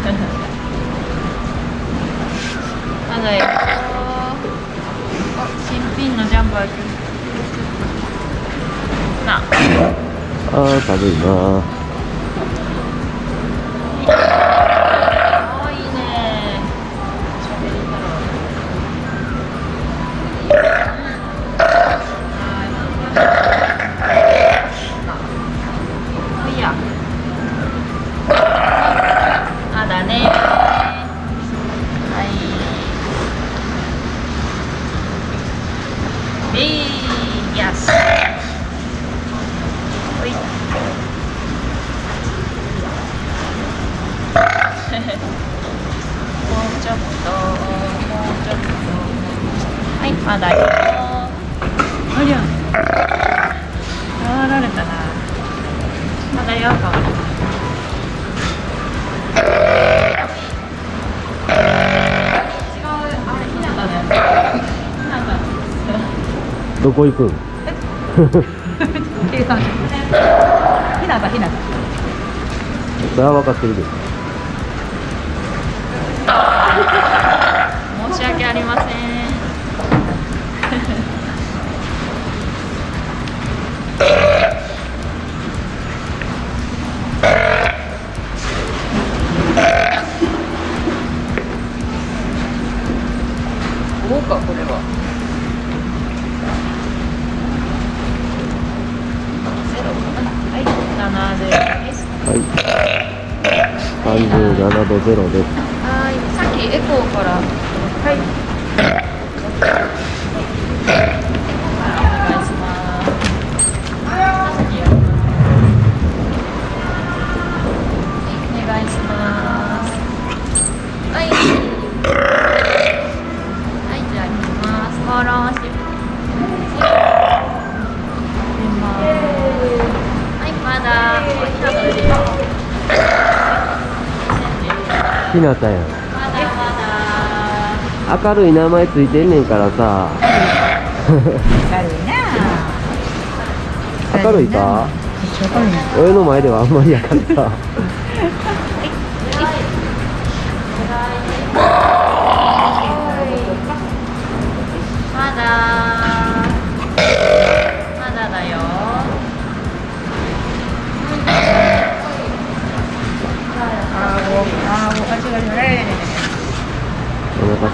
まだよ。新品のジャンパーな。あー寒いな。うちょっともうちょっとはいまだよありゃ触られたなまだよ。どこ行く？ん 計算してひなたひなた。それは分かってるで申し訳ありません。豪華これはゼロかなはい。七ゼロですはい。37度ゼロですエコーから。はい。お願いします。お願いしますはい。はいじゃあ行きます。フォローしてはいまだひなた出明るい名前ついてんねんからさ。明るいな。明るいか？俺の前ではあんまりやからさ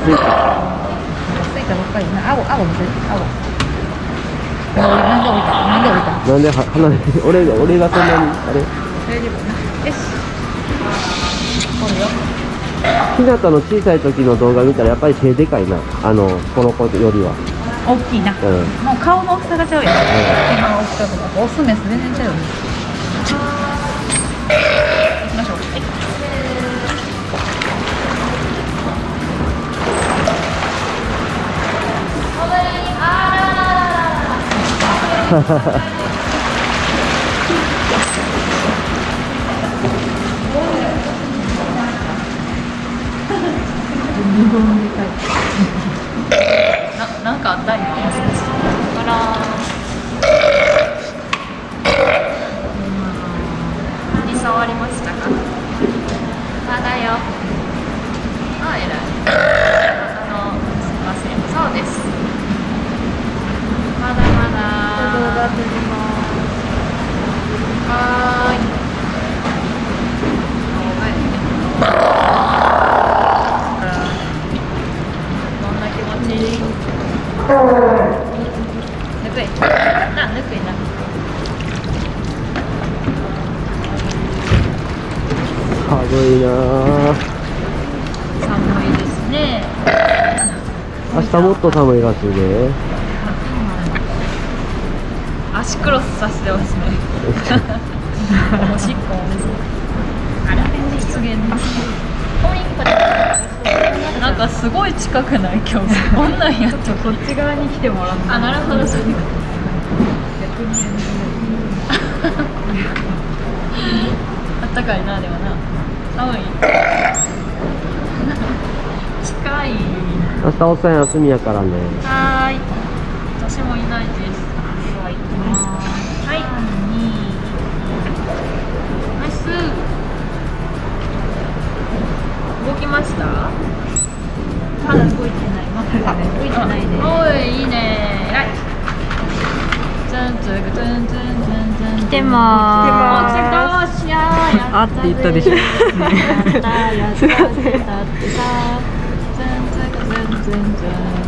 お腹すいた。ついたばっかりな。青青見せて青。なんで降りた？なんで降りた？なんでは離れて俺が俺がそんなにあれ？大丈夫な。よし。来るよひなたの小さい時の動画見たらやっぱり手でかいな。あのこの子よりは。大きいな、うん。もう顔の大きさがちゃうやん、今の大きさとかオスメス全然ちゃうよね。行きましょう。はい日本で書い撮りますはい寒いな寒いですね。明日もっと寒いらしいで。足クロスさせてますね。おしっこあら失言なんかすごい近くない今日。こんなんやったこっち側に来てもらうあなるほど。そういうことあったかいなでもな。寒い。近い。明日おっさん休みやからね。はーい。私もいないです。で動きましたまだ動い。てないまだ動いてないねおいいいね偉いンンン来てまーす来てまーすあって言ったでしょすいません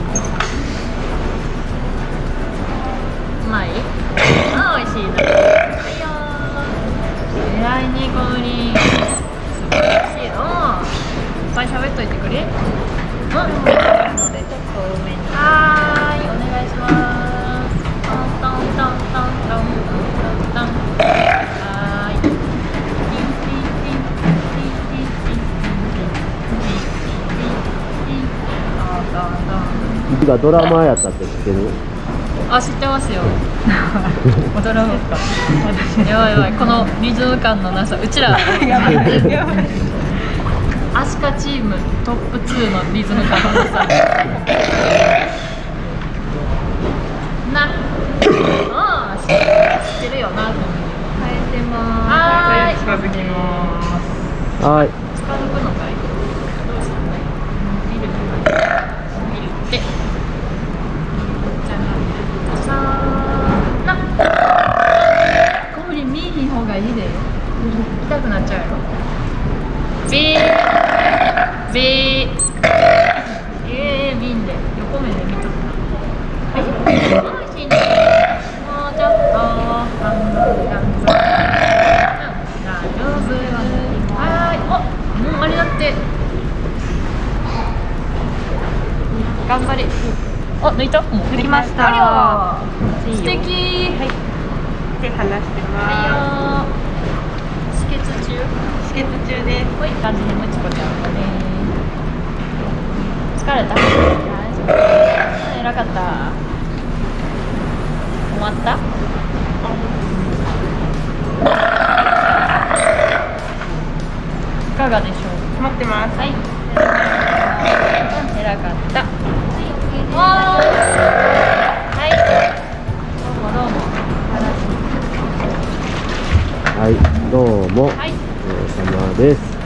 しいなはいいしいのいっぱい喋っといてくれうんのでちょっと多めにはーいお願いします。トントントントントントントンはいがドラマやったって知ってるあ知ってますよ。踊らんかやばいやばいこのリズム感のなさうちら。やばい。やばいアシカチームトップ2のリズム感のなさ。な。ああ知ってるよな。変えてまはーい。近づきます。はい近づくのかいどうしたの見る見るってじゃあさーなこれ見えひん方がいいで痛くなっちゃうやろビービーえー、見んで横目で見とったはいおいしいねもうちょっと頑張る頑張る大丈夫はーいおもうあれだって頑張れ。あ抜いた？もう。抜きました。ありゃ素敵。はい。手離してはいよ止血中。止血中です。こうい。う感じでむちこちゃんだね疲れた？偉かった。終わった？いかがでしょう？待ってます。はい。偉かった。はい。どうもどうも。はいどうもはい。お疲れ様です